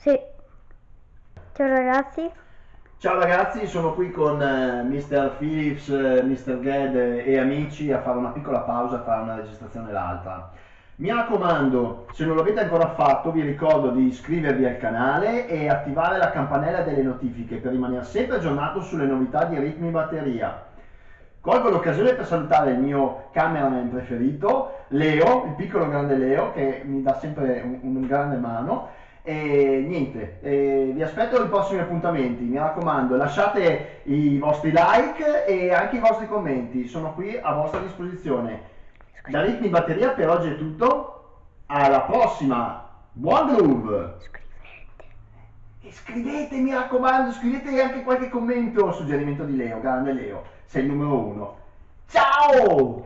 Sì. Ciao ragazzi. Ciao ragazzi, sono qui con eh, Mr. Phillips, eh, Mr. Ged e amici a fare una piccola pausa tra una registrazione e l'altra. Mi raccomando, se non l'avete ancora fatto, vi ricordo di iscrivervi al canale e attivare la campanella delle notifiche per rimanere sempre aggiornato sulle novità di ritmi batteria. Colgo l'occasione per salutare il mio cameraman preferito, Leo, il piccolo grande Leo, che mi dà sempre un, un grande mano. E niente, eh, vi aspetto ai prossimi appuntamenti, mi raccomando, lasciate i vostri like e anche i vostri commenti, sono qui a vostra disposizione. Da Ritmi Batteria per oggi è tutto, alla prossima, buon groove! E scrivete, mi raccomando, scrivete anche qualche commento o suggerimento di Leo, grande Leo, sei il numero uno. Ciao!